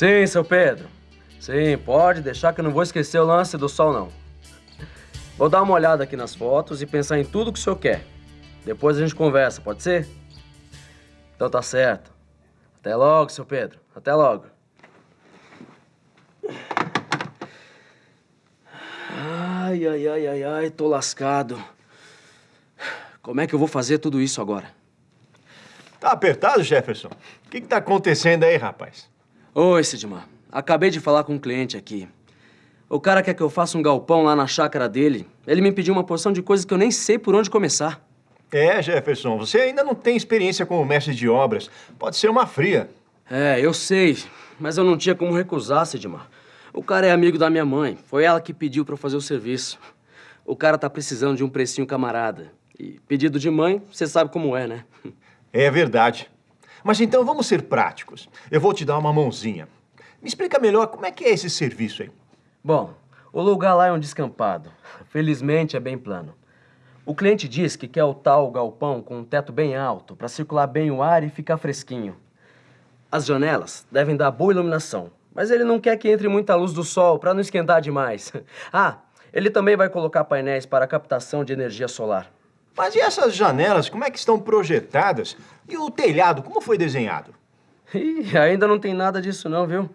Sim, seu Pedro. Sim, pode deixar que eu não vou esquecer o lance do sol, não. Vou dar uma olhada aqui nas fotos e pensar em tudo que o senhor quer. Depois a gente conversa, pode ser? Então tá certo. Até logo, seu Pedro. Até logo. Ai, ai, ai, ai, ai, tô lascado. Como é que eu vou fazer tudo isso agora? Tá apertado, Jefferson? O que, que tá acontecendo aí, rapaz? Oi, Sidmar. Acabei de falar com um cliente aqui. O cara quer que eu faça um galpão lá na chácara dele. Ele me pediu uma porção de coisas que eu nem sei por onde começar. É, Jefferson, você ainda não tem experiência como mestre de obras. Pode ser uma fria. É, eu sei, mas eu não tinha como recusar, Sidmar. O cara é amigo da minha mãe. Foi ela que pediu para eu fazer o serviço. O cara tá precisando de um precinho camarada. E pedido de mãe, você sabe como é, né? É verdade. Mas então vamos ser práticos. Eu vou te dar uma mãozinha. Me explica melhor como é que é esse serviço aí. Bom, o lugar lá é um descampado. Felizmente é bem plano. O cliente diz que quer o tal galpão com um teto bem alto para circular bem o ar e ficar fresquinho. As janelas devem dar boa iluminação, mas ele não quer que entre muita luz do sol para não esquentar demais. Ah, ele também vai colocar painéis para captação de energia solar. Mas e essas janelas, como é que estão projetadas? E o telhado, como foi desenhado? Ih, ainda não tem nada disso não, viu?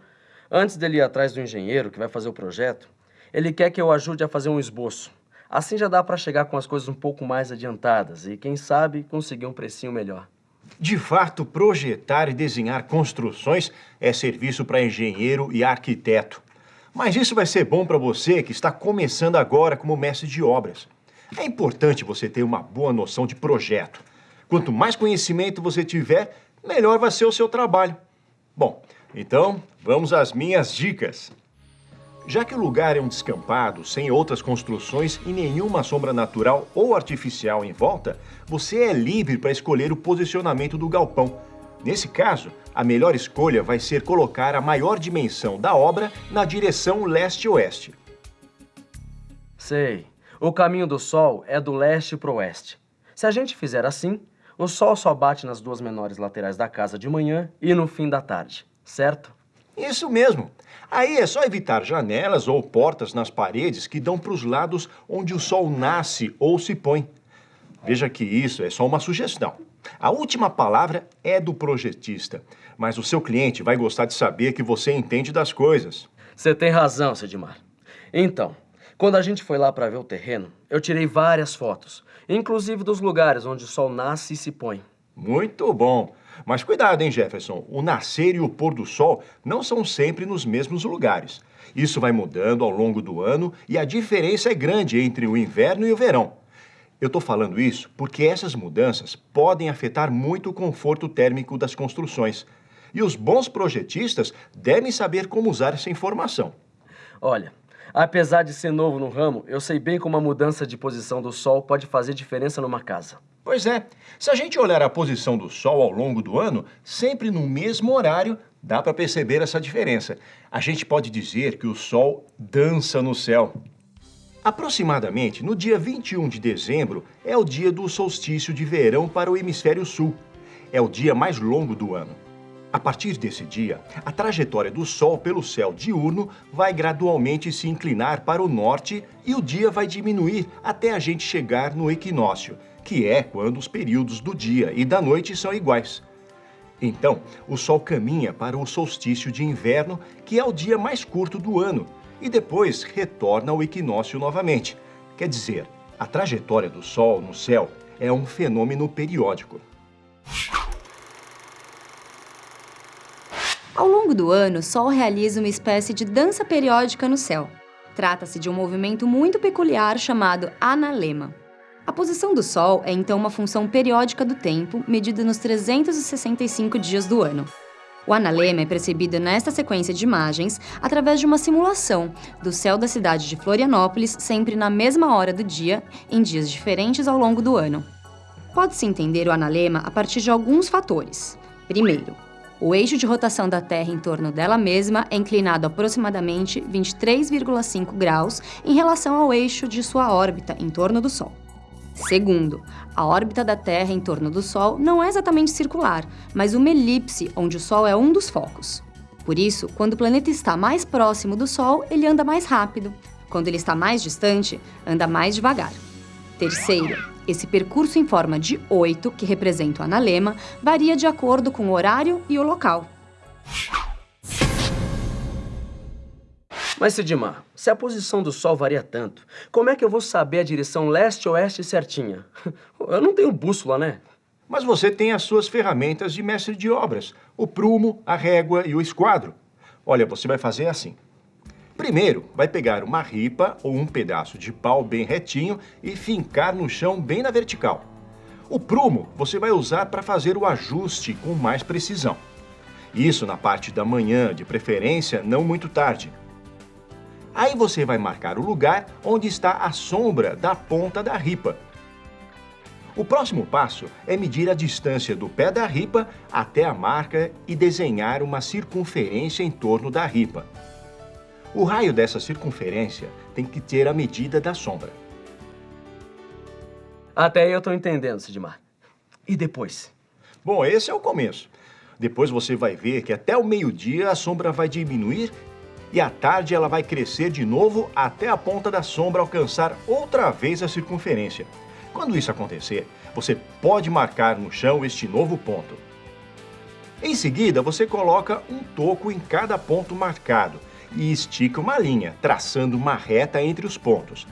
Antes dele ir atrás do engenheiro que vai fazer o projeto, ele quer que eu ajude a fazer um esboço. Assim já dá para chegar com as coisas um pouco mais adiantadas e, quem sabe, conseguir um precinho melhor. De fato, projetar e desenhar construções é serviço para engenheiro e arquiteto. Mas isso vai ser bom para você que está começando agora como mestre de obras. É importante você ter uma boa noção de projeto. Quanto mais conhecimento você tiver, melhor vai ser o seu trabalho. Bom, então vamos às minhas dicas. Já que o lugar é um descampado, sem outras construções e nenhuma sombra natural ou artificial em volta, você é livre para escolher o posicionamento do galpão. Nesse caso, a melhor escolha vai ser colocar a maior dimensão da obra na direção leste-oeste. Sei. O caminho do sol é do leste para o oeste. Se a gente fizer assim, o sol só bate nas duas menores laterais da casa de manhã e no fim da tarde, certo? Isso mesmo. Aí é só evitar janelas ou portas nas paredes que dão para os lados onde o sol nasce ou se põe. Veja que isso é só uma sugestão. A última palavra é do projetista, mas o seu cliente vai gostar de saber que você entende das coisas. Você tem razão, Sedmar. Então, quando a gente foi lá para ver o terreno, eu tirei várias fotos, inclusive dos lugares onde o sol nasce e se põe. Muito bom. Mas cuidado, hein, Jefferson? O nascer e o pôr do sol não são sempre nos mesmos lugares. Isso vai mudando ao longo do ano e a diferença é grande entre o inverno e o verão. Eu estou falando isso porque essas mudanças podem afetar muito o conforto térmico das construções. E os bons projetistas devem saber como usar essa informação. Olha, apesar de ser novo no ramo, eu sei bem como a mudança de posição do sol pode fazer diferença numa casa. Pois é, se a gente olhar a posição do Sol ao longo do ano, sempre no mesmo horário, dá para perceber essa diferença. A gente pode dizer que o Sol dança no céu. Aproximadamente no dia 21 de dezembro é o dia do solstício de verão para o hemisfério sul. É o dia mais longo do ano. A partir desse dia, a trajetória do Sol pelo céu diurno vai gradualmente se inclinar para o norte e o dia vai diminuir até a gente chegar no equinócio, que é quando os períodos do dia e da noite são iguais. Então, o Sol caminha para o solstício de inverno, que é o dia mais curto do ano, e depois retorna ao equinócio novamente. Quer dizer, a trajetória do Sol no céu é um fenômeno periódico. Ao longo do ano, o Sol realiza uma espécie de dança periódica no céu. Trata-se de um movimento muito peculiar chamado analema. A posição do Sol é então uma função periódica do tempo, medida nos 365 dias do ano. O analema é percebido nesta sequência de imagens através de uma simulação do céu da cidade de Florianópolis sempre na mesma hora do dia, em dias diferentes ao longo do ano. Pode-se entender o analema a partir de alguns fatores. Primeiro, o eixo de rotação da Terra em torno dela mesma é inclinado aproximadamente 23,5 graus em relação ao eixo de sua órbita em torno do Sol. Segundo, a órbita da Terra em torno do Sol não é exatamente circular, mas uma elipse onde o Sol é um dos focos. Por isso, quando o planeta está mais próximo do Sol, ele anda mais rápido. Quando ele está mais distante, anda mais devagar. Terceiro, esse percurso em forma de oito, que representa o analema, varia de acordo com o horário e o local. Mas, Sidmar, se a posição do Sol varia tanto, como é que eu vou saber a direção leste-oeste certinha? Eu não tenho bússola, né? Mas você tem as suas ferramentas de mestre de obras, o prumo, a régua e o esquadro. Olha, você vai fazer assim. Primeiro, vai pegar uma ripa ou um pedaço de pau bem retinho e fincar no chão bem na vertical. O prumo você vai usar para fazer o ajuste com mais precisão. Isso na parte da manhã, de preferência não muito tarde. Aí você vai marcar o lugar onde está a sombra da ponta da ripa. O próximo passo é medir a distância do pé da ripa até a marca e desenhar uma circunferência em torno da ripa. O raio dessa circunferência tem que ter a medida da sombra. Até aí eu estou entendendo, Sidmar. E depois? Bom, esse é o começo. Depois você vai ver que até o meio-dia a sombra vai diminuir e à tarde ela vai crescer de novo até a ponta da sombra alcançar outra vez a circunferência. Quando isso acontecer, você pode marcar no chão este novo ponto. Em seguida, você coloca um toco em cada ponto marcado e estica uma linha, traçando uma reta entre os pontos.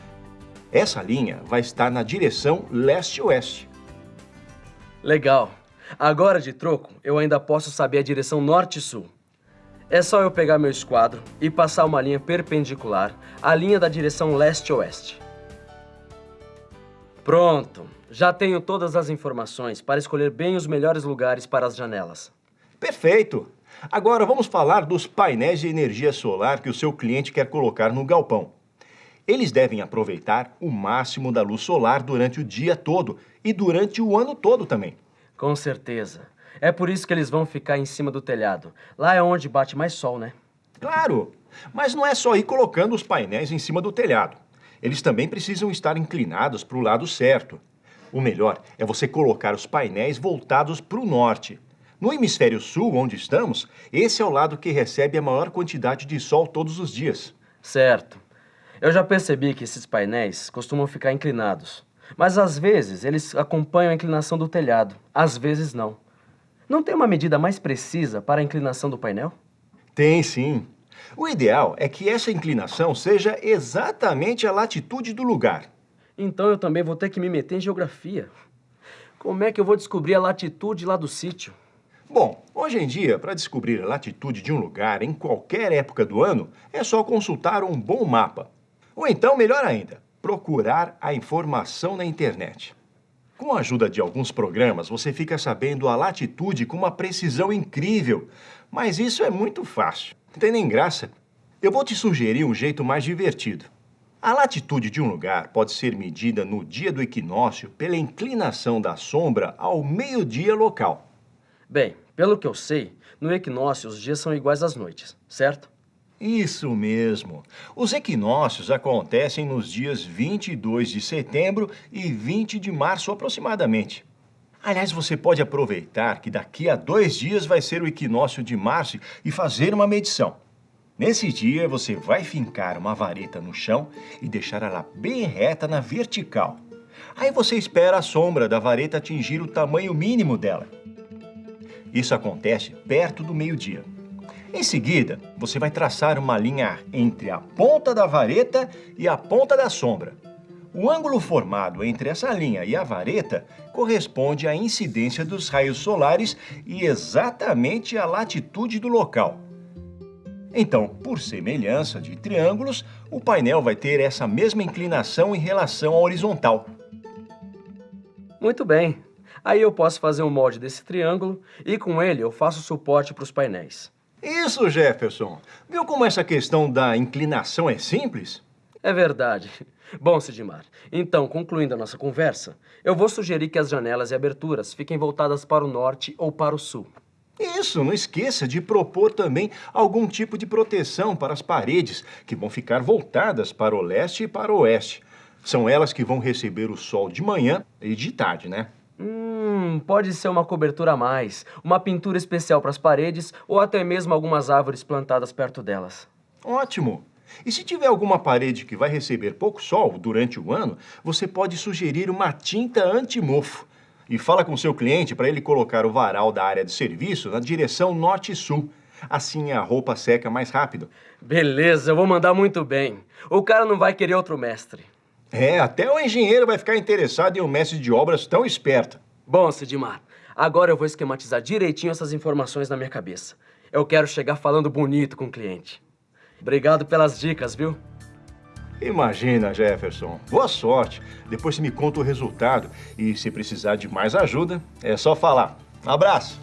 Essa linha vai estar na direção leste-oeste. Legal. Agora, de troco, eu ainda posso saber a direção norte-sul. É só eu pegar meu esquadro e passar uma linha perpendicular à linha da direção leste-oeste. Pronto! Já tenho todas as informações para escolher bem os melhores lugares para as janelas. Perfeito! Agora vamos falar dos painéis de energia solar que o seu cliente quer colocar no galpão. Eles devem aproveitar o máximo da luz solar durante o dia todo e durante o ano todo também. Com certeza. É por isso que eles vão ficar em cima do telhado. Lá é onde bate mais sol, né? Claro! Mas não é só ir colocando os painéis em cima do telhado eles também precisam estar inclinados para o lado certo. O melhor é você colocar os painéis voltados para o norte. No hemisfério sul, onde estamos, esse é o lado que recebe a maior quantidade de sol todos os dias. Certo. Eu já percebi que esses painéis costumam ficar inclinados. Mas às vezes eles acompanham a inclinação do telhado, às vezes não. Não tem uma medida mais precisa para a inclinação do painel? Tem sim. O ideal é que essa inclinação seja exatamente a latitude do lugar. Então eu também vou ter que me meter em geografia. Como é que eu vou descobrir a latitude lá do sítio? Bom, hoje em dia, para descobrir a latitude de um lugar em qualquer época do ano, é só consultar um bom mapa. Ou então, melhor ainda, procurar a informação na internet. Com a ajuda de alguns programas, você fica sabendo a latitude com uma precisão incrível. Mas isso é muito fácil. Não tem nem graça. Eu vou te sugerir um jeito mais divertido. A latitude de um lugar pode ser medida no dia do equinócio pela inclinação da sombra ao meio-dia local. Bem, pelo que eu sei, no equinócio os dias são iguais às noites, certo? Isso mesmo. Os equinócios acontecem nos dias 22 de setembro e 20 de março aproximadamente. Aliás, você pode aproveitar que daqui a dois dias vai ser o equinócio de março e fazer uma medição. Nesse dia, você vai fincar uma vareta no chão e deixar ela bem reta na vertical. Aí você espera a sombra da vareta atingir o tamanho mínimo dela. Isso acontece perto do meio-dia. Em seguida, você vai traçar uma linha entre a ponta da vareta e a ponta da sombra. O ângulo formado entre essa linha e a vareta corresponde à incidência dos raios solares e exatamente à latitude do local. Então, por semelhança de triângulos, o painel vai ter essa mesma inclinação em relação à horizontal. Muito bem. Aí eu posso fazer um molde desse triângulo e com ele eu faço suporte para os painéis. Isso, Jefferson. Viu como essa questão da inclinação é simples? É verdade. Bom, Sidmar, então, concluindo a nossa conversa, eu vou sugerir que as janelas e aberturas fiquem voltadas para o norte ou para o sul. Isso, não esqueça de propor também algum tipo de proteção para as paredes, que vão ficar voltadas para o leste e para o oeste. São elas que vão receber o sol de manhã e de tarde, né? Hum, pode ser uma cobertura a mais, uma pintura especial para as paredes ou até mesmo algumas árvores plantadas perto delas. Ótimo! E se tiver alguma parede que vai receber pouco sol durante o ano, você pode sugerir uma tinta anti-mofo. E fala com seu cliente para ele colocar o varal da área de serviço na direção norte-sul. Assim a roupa seca mais rápido. Beleza, eu vou mandar muito bem. O cara não vai querer outro mestre. É, até o engenheiro vai ficar interessado em um mestre de obras tão esperto. Bom, Sidmar, agora eu vou esquematizar direitinho essas informações na minha cabeça. Eu quero chegar falando bonito com o cliente. Obrigado pelas dicas, viu? Imagina, Jefferson. Boa sorte. Depois você me conta o resultado. E se precisar de mais ajuda, é só falar. Um abraço.